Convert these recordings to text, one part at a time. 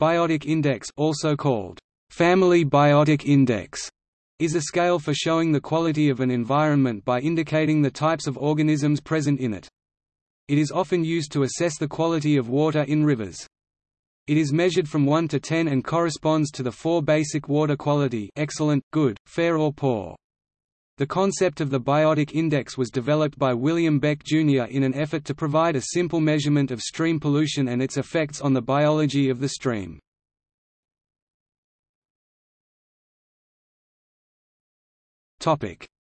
Biotic index also called Family Biotic Index is a scale for showing the quality of an environment by indicating the types of organisms present in it. It is often used to assess the quality of water in rivers. It is measured from 1 to 10 and corresponds to the four basic water quality excellent, good, fair or poor. The concept of the biotic index was developed by William Beck Jr. in an effort to provide a simple measurement of stream pollution and its effects on the biology of the stream.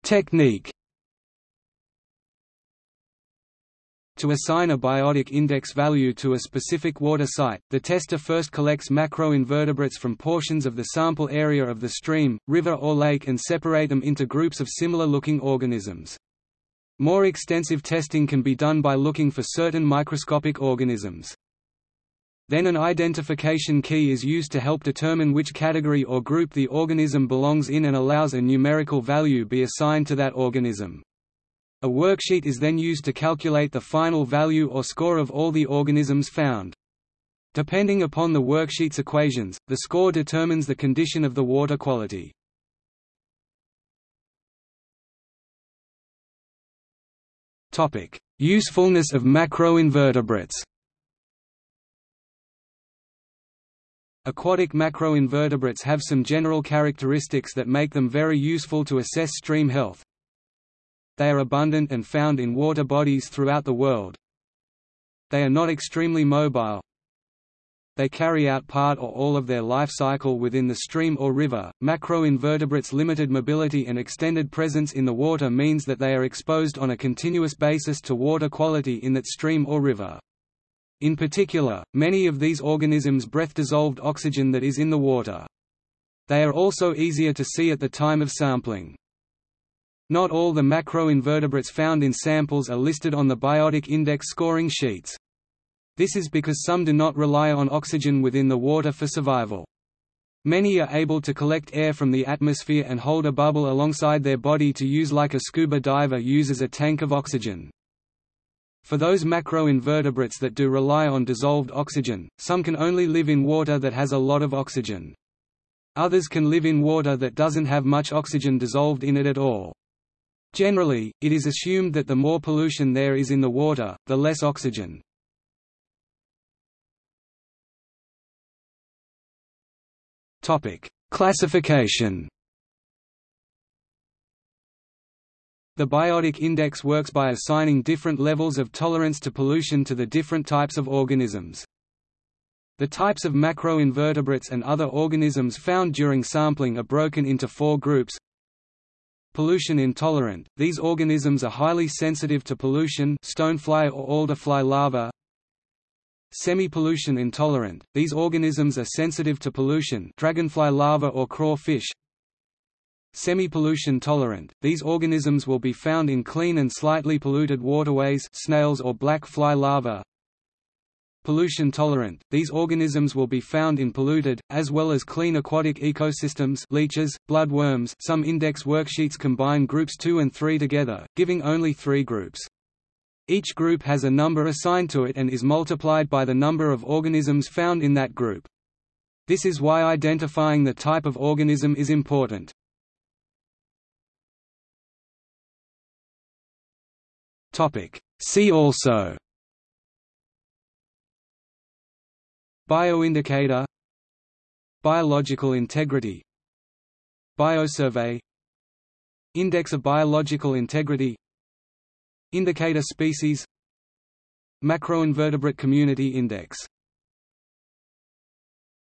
Technique To assign a biotic index value to a specific water site, the tester first collects macroinvertebrates from portions of the sample area of the stream, river or lake and separate them into groups of similar-looking organisms. More extensive testing can be done by looking for certain microscopic organisms. Then an identification key is used to help determine which category or group the organism belongs in and allows a numerical value be assigned to that organism. A worksheet is then used to calculate the final value or score of all the organisms found. Depending upon the worksheet's equations, the score determines the condition of the water quality. Usefulness of macroinvertebrates Aquatic macroinvertebrates have some general characteristics that make them very useful to assess stream health, they are abundant and found in water bodies throughout the world. They are not extremely mobile. They carry out part or all of their life cycle within the stream or river. Macroinvertebrates' limited mobility and extended presence in the water means that they are exposed on a continuous basis to water quality in that stream or river. In particular, many of these organisms breath dissolved oxygen that is in the water. They are also easier to see at the time of sampling. Not all the macroinvertebrates found in samples are listed on the biotic index scoring sheets. This is because some do not rely on oxygen within the water for survival. Many are able to collect air from the atmosphere and hold a bubble alongside their body to use like a scuba diver uses a tank of oxygen. For those macroinvertebrates that do rely on dissolved oxygen, some can only live in water that has a lot of oxygen. Others can live in water that doesn't have much oxygen dissolved in it at all. Generally, it is assumed that the more pollution there is in the water, the less oxygen. Topic: Classification The biotic index works by assigning different levels of tolerance to pollution to the different types of organisms. The types of macroinvertebrates and other organisms found during sampling are broken into four groups Pollution intolerant, these organisms are highly sensitive to pollution stonefly or alderfly larvae. Semi-pollution intolerant, these organisms are sensitive to pollution dragonfly larvae or crawfish. Semi-pollution tolerant, these organisms will be found in clean and slightly polluted waterways snails or black fly larvae. Pollution tolerant, these organisms will be found in polluted, as well as clean aquatic ecosystems leeches, bloodworms some index worksheets combine groups 2 and 3 together, giving only three groups. Each group has a number assigned to it and is multiplied by the number of organisms found in that group. This is why identifying the type of organism is important. See also Bioindicator. Biological integrity. Biosurvey. Index of biological integrity. Indicator species. Macroinvertebrate community index